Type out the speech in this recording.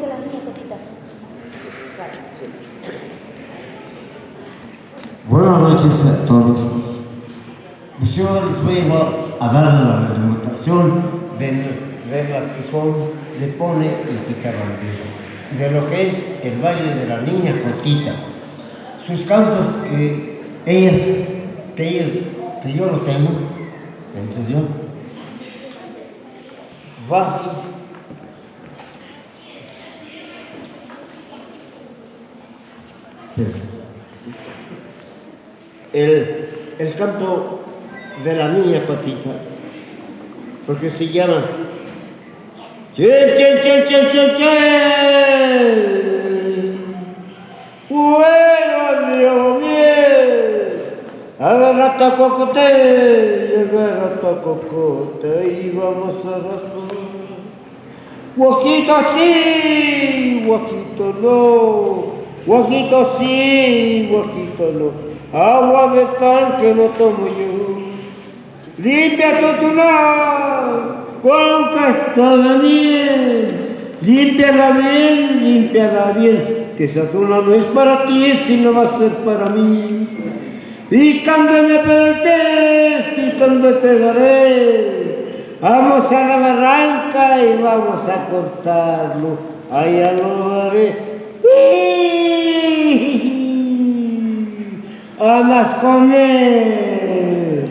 dice la niña Cotita. Buenas noches a todos. Yo les voy a dar la representación de, la que son de Pone y Quitabandillo, de lo que es el baile de la niña Cotita. Sus cantos que ellas, que ellas, que yo lo tengo, en serio, va. El, el canto de la niña Cotita, porque se llama Chen, chen, chen, chen, chen, chen. Bueno, Dios mío, agarra tu cocote, agarra tu cocote y vamos a arrastrar. Guajito sí, guajito no, guajito sí, guajito no. Agua de tanque no tomo yo. Limpia tu tunar con casta de miel. Límpiala bien, límpiala bien, que esa zona no es para ti, sino va a ser para mí. Picando me pedetes, picando te daré. Vamos a la barranca y vamos a cortarlo. Allá lo haré. Andas con él.